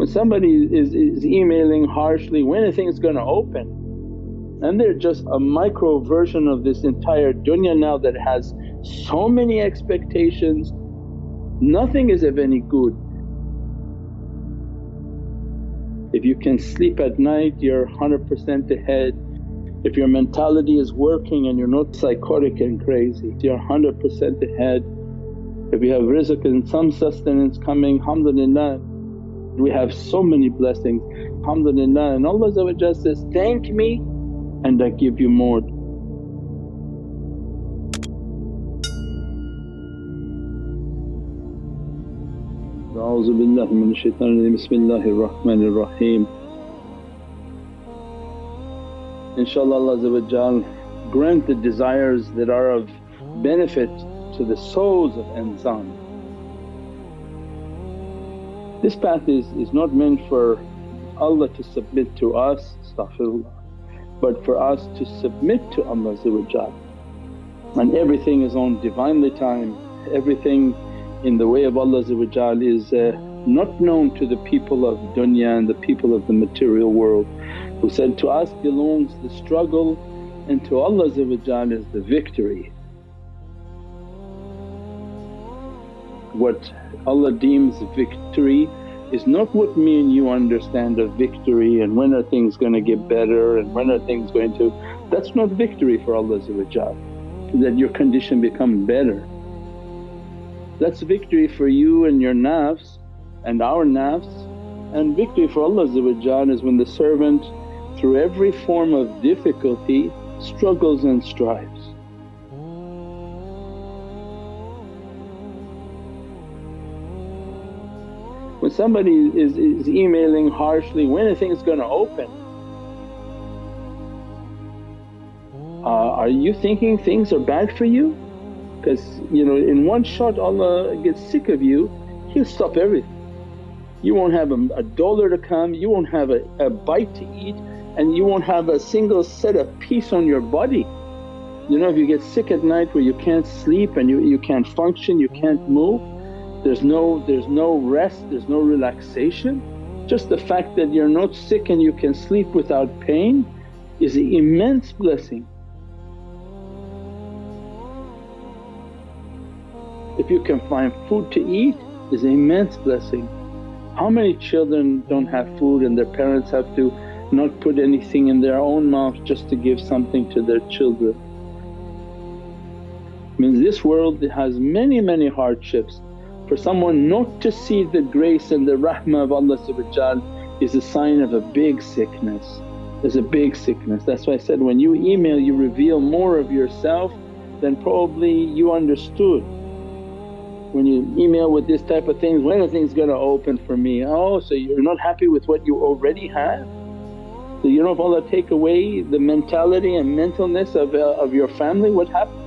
When somebody is, is emailing harshly, when are things going to open? And they're just a micro version of this entire dunya now that has so many expectations, nothing is of any good. If you can sleep at night you're 100% ahead. If your mentality is working and you're not psychotic and crazy, you're 100% ahead. If you have rizq and some sustenance coming, alhamdulillah. We have so many blessings, alhamdulillah. And Allah says, thank me and I give you more. InshaAllah Allah grant the desires that are of benefit to the souls of insan. This path is, is not meant for Allah to submit to us, astaghfirullah but for us to submit to Allah and everything is on Divinely time, everything in the way of Allah is uh, not known to the people of dunya and the people of the material world who said, to us belongs the struggle and to Allah is the victory. What Allah deems victory is not what me and you understand of victory and when are things going to get better and when are things going to… that's not victory for Allah that your condition become better. That's victory for you and your nafs and our nafs and victory for Allah is when the servant through every form of difficulty struggles and strives. When somebody is, is emailing harshly, when are things going to open? Uh, are you thinking things are bad for you? Because you know in one shot Allah gets sick of you, He'll stop everything. You won't have a, a dollar to come, you won't have a, a bite to eat and you won't have a single set of peace on your body. You know if you get sick at night where you can't sleep and you, you can't function, you can't move, there's no, there's no rest, there's no relaxation. Just the fact that you're not sick and you can sleep without pain is an immense blessing. If you can find food to eat is an immense blessing. How many children don't have food and their parents have to not put anything in their own mouth just to give something to their children. Means this world has many many hardships for someone not to see the grace and the rahmah of Allah is a sign of a big sickness, is a big sickness. That's why I said, when you email you reveal more of yourself than probably you understood. When you email with this type of things, when are things going to open for me? Oh, so you're not happy with what you already have? So you know if Allah take away the mentality and mentalness of, uh, of your family what happens?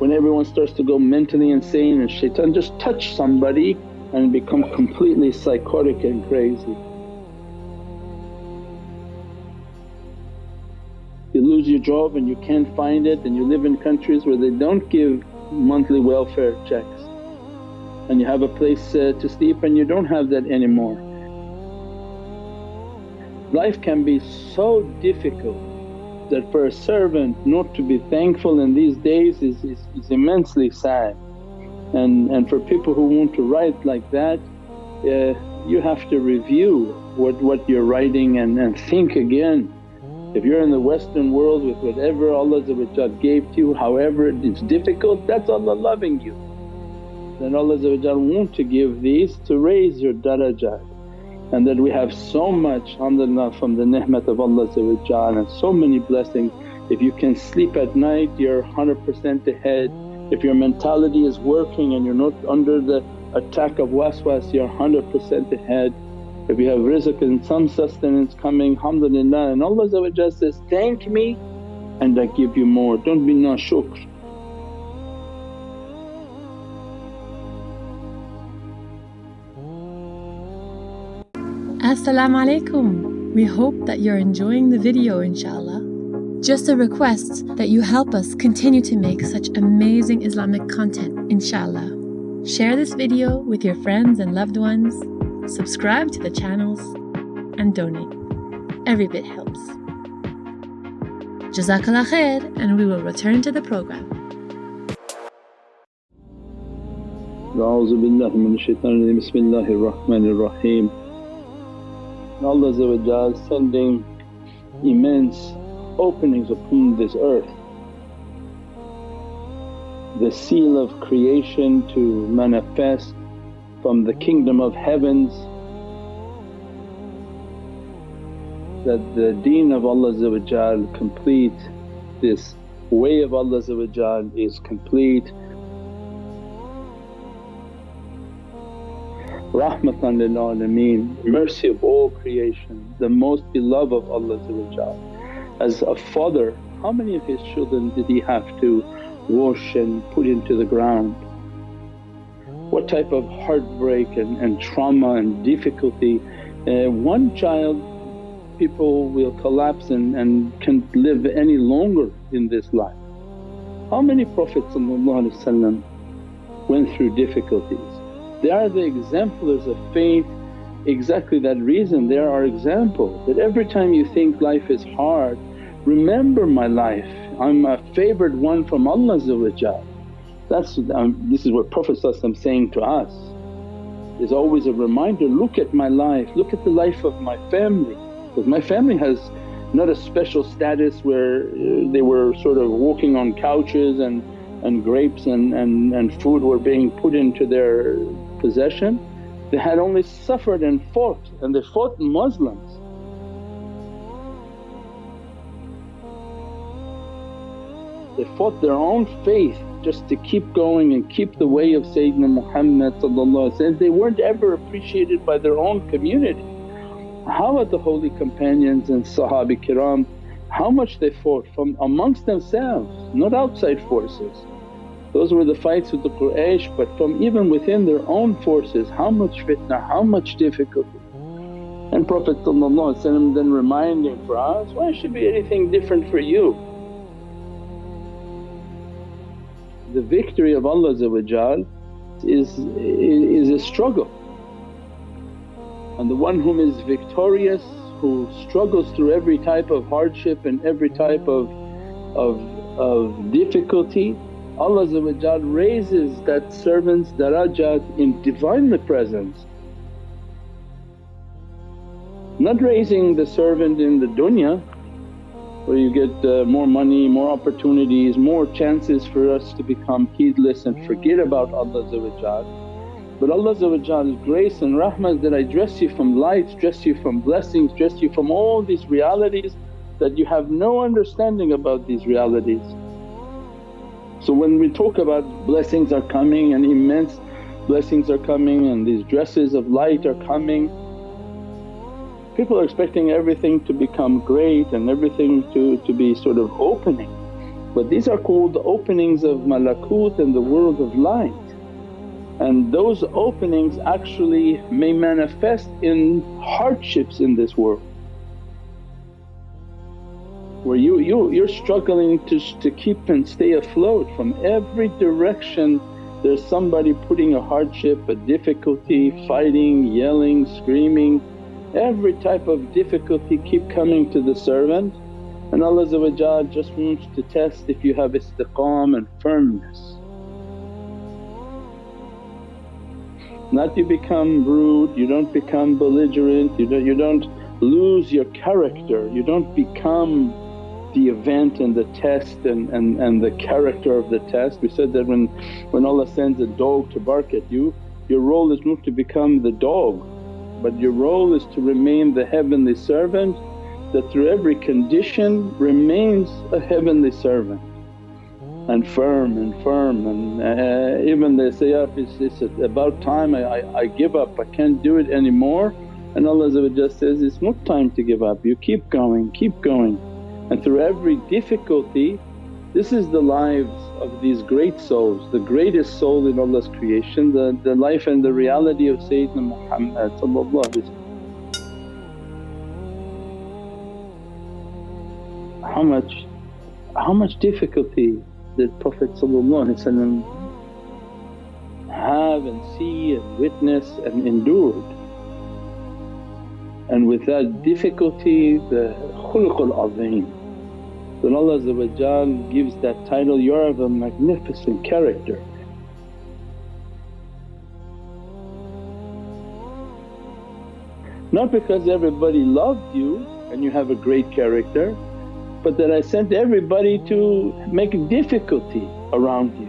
When everyone starts to go mentally insane and shaitan just touch somebody and become completely psychotic and crazy. You lose your job and you can't find it and you live in countries where they don't give monthly welfare checks and you have a place uh, to sleep and you don't have that anymore. Life can be so difficult that for a servant not to be thankful in these days is, is, is immensely sad. And, and for people who want to write like that, uh, you have to review what, what you're writing and, and think again. If you're in the western world with whatever Allah gave to you, however it's difficult that's Allah loving you. Then Allah want to give these to raise your darajat and that we have so much alhamdulillah from the ni'mat of Allah and so many blessings. If you can sleep at night you're 100% ahead, if your mentality is working and you're not under the attack of waswas you're 100% ahead. If you have rizq and some sustenance coming alhamdulillah and Allah says, thank me and I give you more, don't be na Assalamu alaikum. We hope that you're enjoying the video inshallah. Just a request that you help us continue to make such amazing Islamic content inshallah. Share this video with your friends and loved ones subscribe to the channels, and donate. Every bit helps. Jazakallah khair, and we will return to the program. أعوذ بالله من الشيطان الرجيم بسم الله الرحمن الرحيم Allah sending immense openings upon this earth. The seal of creation to manifest from the kingdom of heavens that the deen of Allah complete, this way of Allah is complete. Rahmatan lil alameen, mercy of all creation, the most beloved of Allah As a father, how many of his children did he have to wash and put into the ground? What type of heartbreak and, and trauma and difficulty. Uh, one child people will collapse and, and can't live any longer in this life. How many Prophets went through difficulties? They are the exemplars of faith. Exactly that reason they are our example. That every time you think life is hard remember my life, I'm a favoured one from Allah That's um, this is what Prophet saying to us. Is always a reminder, look at my life, look at the life of my family. Because my family has not a special status where uh, they were sort of walking on couches and, and grapes and, and, and food were being put into their possession. They had only suffered and fought and they fought Muslims. They fought their own faith just to keep going and keep the way of Sayyidina Muhammad They weren't ever appreciated by their own community. How are the holy companions and Sahabi kiram, how much they fought from amongst themselves, not outside forces. Those were the fights with the Quraysh but from even within their own forces how much fitna, how much difficulty. And Prophet then reminding for us, why should be anything different for you? The victory of Allah is, is a struggle and the one whom is victorious who struggles through every type of hardship and every type of, of, of difficulty Allah raises that servant's darajat in Divinely presence. Not raising the servant in the dunya where you get uh, more money, more opportunities, more chances for us to become heedless and forget about Allah but Allah's grace and rahmah that I dress you from lights, dress you from blessings, dress you from all these realities that you have no understanding about these realities. So when we talk about blessings are coming and immense blessings are coming and these dresses of light are coming, people are expecting everything to become great and everything to, to be sort of opening. But these are called the openings of malakut and the world of light and those openings actually may manifest in hardships in this world where you, you, you're struggling to, to keep and stay afloat from every direction. There's somebody putting a hardship, a difficulty, mm-hmm. fighting, yelling, screaming, every type of difficulty keep coming to the servant. And Allah just wants to test if you have istiqam and firmness. Not you become rude, you don't become belligerent, you don't, you don't lose your character, you don't become the event and the test and, and, and the character of the test. We said that when, when Allah sends a dog to bark at you, your role is not to become the dog but your role is to remain the heavenly servant that through every condition remains a heavenly servant and firm and firm and uh, even they say, yeah, it's, it's about time I, I, I, give up, I can't do it anymore and Allah says, it's not time to give up, you keep going, keep going. And through every difficulty this is the lives of these great souls, the greatest soul in Allah's creation, the, the life and the reality of Sayyidina Muhammad How much, how much difficulty that Prophet have and see and witness and endured. and with that difficulty the khuluqul azim then Allah gives that title, you're of a magnificent character. Not because everybody loved you and you have a great character but that I sent everybody to make difficulty around you.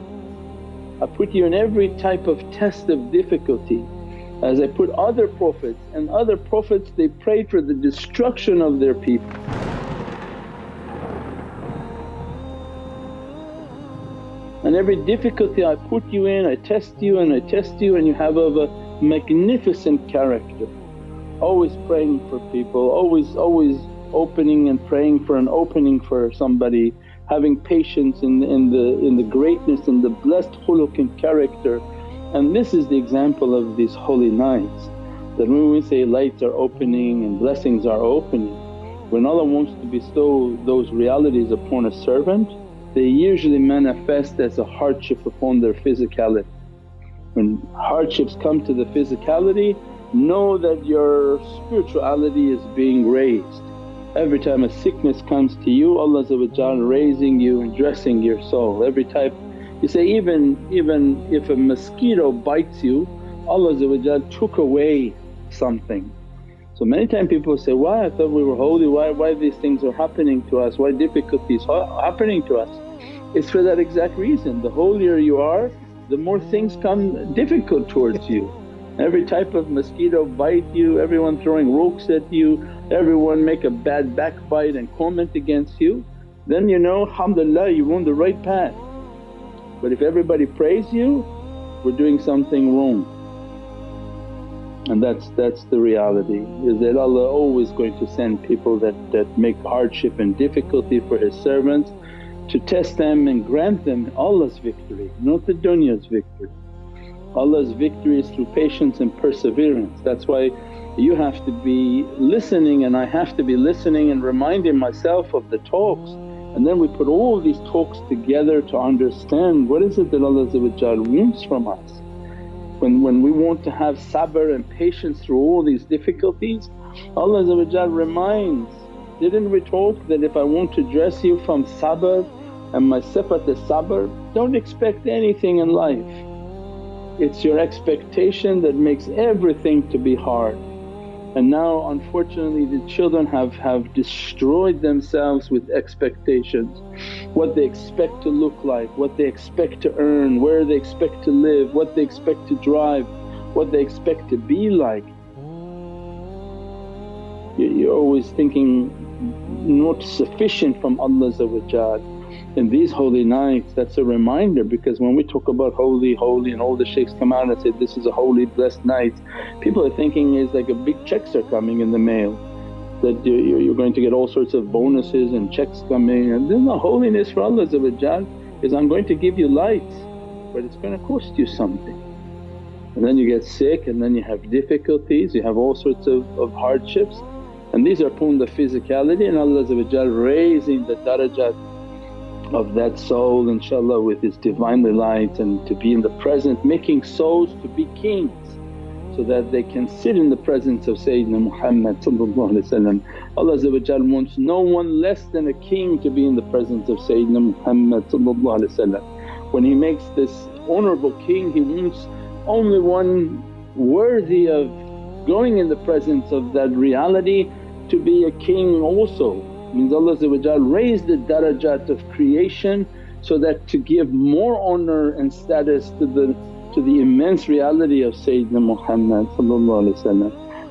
I put you in every type of test of difficulty as I put other prophets and other prophets they prayed for the destruction of their people. And every difficulty I put you in, I test you and I test you and you have of a magnificent character. Always praying for people, always, always opening and praying for an opening for somebody, having patience in, in, the, in the greatness and the blessed khuluq and character. And this is the example of these holy nights that when we say lights are opening and blessings are opening, when Allah wants to bestow those realities upon a servant they usually manifest as a hardship upon their physicality. When hardships come to the physicality, know that your spirituality is being raised. Every time a sickness comes to you Allah raising you and dressing your soul. Every type you say even, even if a mosquito bites you Allah took away something. So many times people say, why I thought we were holy, why, why these things are happening to us, why difficulties are happening to us. It's for that exact reason, the holier you are the more things come difficult towards you. Every type of mosquito bite you, everyone throwing rocks at you, everyone make a bad backbite and comment against you, then you know alhamdulillah you're on the right path. But if everybody praise you, we're doing something wrong. And that's that's the reality is that Allah always going to send people that, that make hardship and difficulty for His servants to test them and grant them Allah's victory, not the dunya's victory. Allah's victory is through patience and perseverance. That's why you have to be listening and I have to be listening and reminding myself of the talks and then we put all these talks together to understand what is it that Allah wants from us. When, when we want to have sabr and patience through all these difficulties Allah reminds, didn't we talk that if I want to dress you from sabr and my sifat is sabr, don't expect anything in life. It's your expectation that makes everything to be hard. And now unfortunately the children have, have destroyed themselves with expectations, what they expect to look like, what they expect to earn, where they expect to live, what they expect to drive, what they expect to be like. You're always thinking not sufficient from Allah in these holy nights that's a reminder because when we talk about holy, holy and all the shaykhs come out and say, this is a holy blessed night, people are thinking is like a big checks are coming in the mail that you're going to get all sorts of bonuses and checks coming and then the holiness for Allah is, I'm going to give you light but it's going to cost you something. And then you get sick and then you have difficulties, you have all sorts of, of hardships and these are upon the physicality and Allah raising the darajat of that soul inshaAllah with His Divinely light and to be in the present making souls to be kings so that they can sit in the presence of Sayyidina Muhammad Allah wants no one less than a king to be in the presence of Sayyidina Muhammad When He makes this honourable king He wants only one worthy of going in the presence of that reality to be a king also means Allah raised the darajat of creation so that to give more honour and status to the, to the immense reality of Sayyidina Muhammad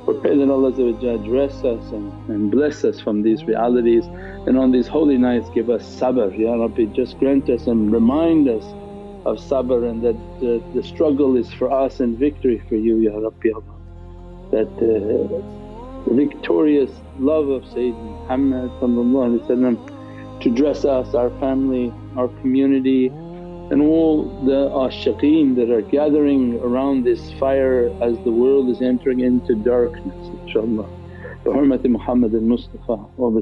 we pray that Allah dress us and, and bless us from these realities and on these holy nights give us sabr, Ya Rabbi just grant us and remind us of sabr and that the, the struggle is for us and victory for you Ya Rabbi Allah. That uh, victorious love of Sayyidina Muhammad to dress us, our family, our community and all the ashiqeen that are gathering around this fire as the world is entering into darkness inshaAllah. Hurmati Muhammad al-Mustafa wa bi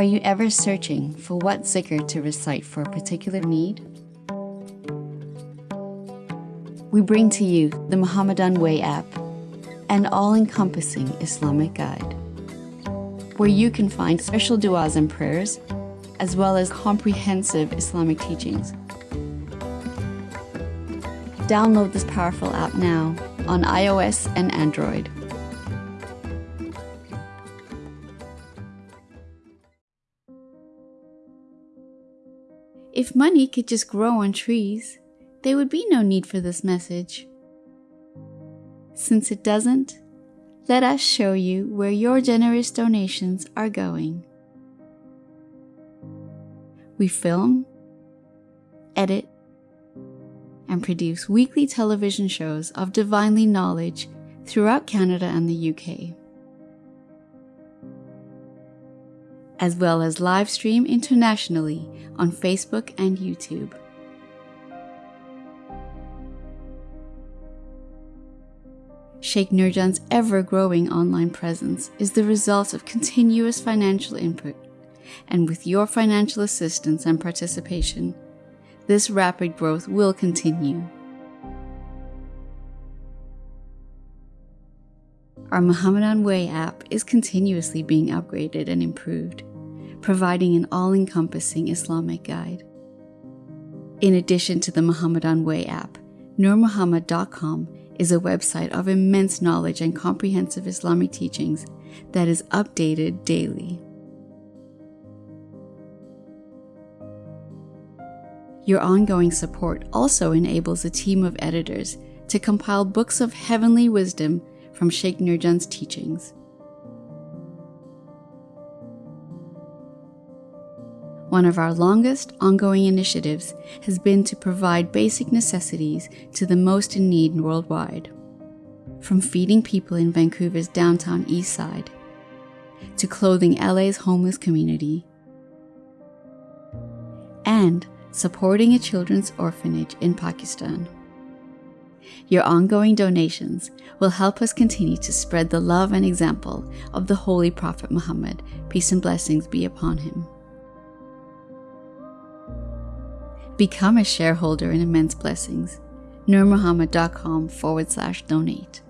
Are you ever searching for what zikr to recite for a particular need? We bring to you the Muhammadan Way app, an all encompassing Islamic guide, where you can find special du'as and prayers, as well as comprehensive Islamic teachings. Download this powerful app now on iOS and Android. If money could just grow on trees, there would be no need for this message. Since it doesn't, let us show you where your generous donations are going. We film, edit, and produce weekly television shows of divinely knowledge throughout Canada and the UK. As well as live stream internationally on Facebook and YouTube. Sheikh Nurjan's ever growing online presence is the result of continuous financial input, and with your financial assistance and participation, this rapid growth will continue. Our Muhammadan Way app is continuously being upgraded and improved, providing an all encompassing Islamic guide. In addition to the Muhammadan Way app, nurmuhammad.com is a website of immense knowledge and comprehensive Islamic teachings that is updated daily. Your ongoing support also enables a team of editors to compile books of heavenly wisdom from Sheikh Nurjan's teachings. One of our longest ongoing initiatives has been to provide basic necessities to the most in need worldwide. From feeding people in Vancouver's downtown east side, to clothing LA's homeless community, and supporting a children's orphanage in Pakistan. Your ongoing donations will help us continue to spread the love and example of the Holy Prophet Muhammad, peace and blessings be upon him. Become a shareholder in Immense Blessings. nurmuhammad.com forward slash donate.